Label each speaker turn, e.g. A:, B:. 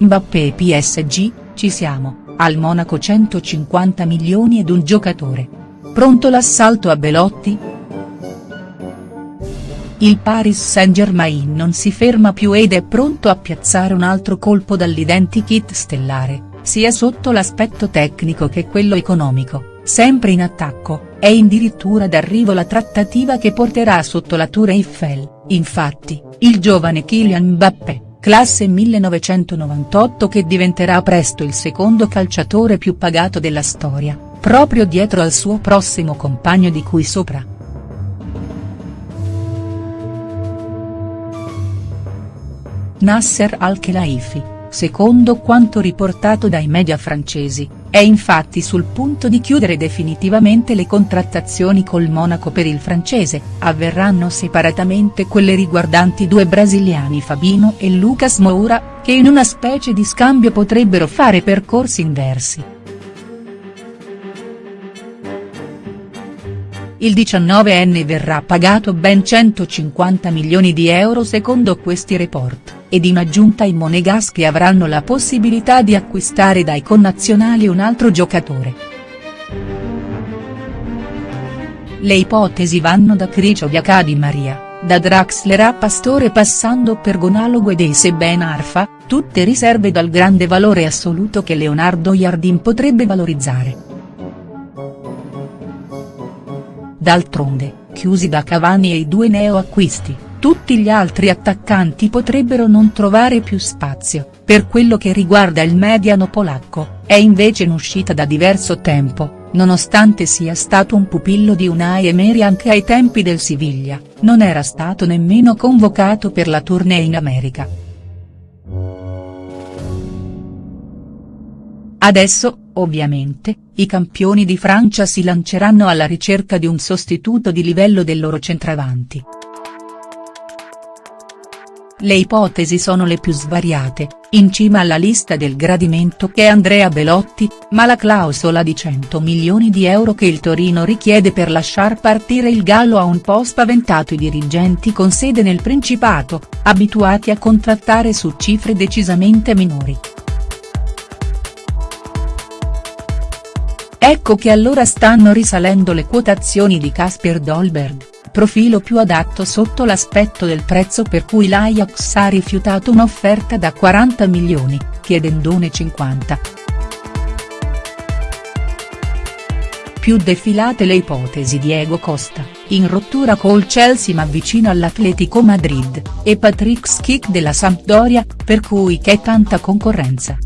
A: Mbappé PSG, ci siamo, al Monaco 150 milioni ed un giocatore. Pronto l'assalto a Belotti?. Il Paris Saint-Germain non si ferma più ed è pronto a piazzare un altro colpo dall'identikit stellare, sia sotto l'aspetto tecnico che quello economico, sempre in attacco, è addirittura d'arrivo la trattativa che porterà sotto la Tour Eiffel, infatti, il giovane Kylian Mbappé classe 1998 che diventerà presto il secondo calciatore più pagato della storia, proprio dietro al suo prossimo compagno di cui sopra. Nasser Al-Khelaifi, secondo quanto riportato dai media francesi, è infatti sul punto di chiudere definitivamente le contrattazioni col Monaco per il francese, avverranno separatamente quelle riguardanti due brasiliani Fabino e Lucas Moura, che in una specie di scambio potrebbero fare percorsi inversi. Il 19enne verrà pagato ben 150 milioni di euro secondo questi report, ed in aggiunta i monegaschi avranno la possibilità di acquistare dai connazionali un altro giocatore. Le ipotesi vanno da Kricioviak a Di Maria, da Draxler a Pastore passando per Gonalo Guedes e Ben Arfa, tutte riserve dal grande valore assoluto che Leonardo Jardim potrebbe valorizzare. D'altronde, chiusi da Cavani e i due neoacquisti, tutti gli altri attaccanti potrebbero non trovare più spazio, per quello che riguarda il mediano polacco, è invece in uscita da diverso tempo, nonostante sia stato un pupillo di Unai Emery anche ai tempi del Siviglia, non era stato nemmeno convocato per la tournée in America. Adesso, ovviamente, i campioni di Francia si lanceranno alla ricerca di un sostituto di livello del loro centravanti. Le ipotesi sono le più svariate, in cima alla lista del gradimento che è Andrea Belotti, ma la clausola di 100 milioni di euro che il Torino richiede per lasciar partire il Gallo ha un po' spaventato i dirigenti con sede nel Principato, abituati a contrattare su cifre decisamente minori. Ecco che allora stanno risalendo le quotazioni di Casper Dolberg, profilo più adatto sotto l'aspetto del prezzo per cui l'Ajax ha rifiutato un'offerta da 40 milioni, chiedendone 50. Più defilate le ipotesi Diego Costa, in rottura col Chelsea ma vicino all'Atletico Madrid, e Patrick Schick della Sampdoria, per cui c'è tanta concorrenza.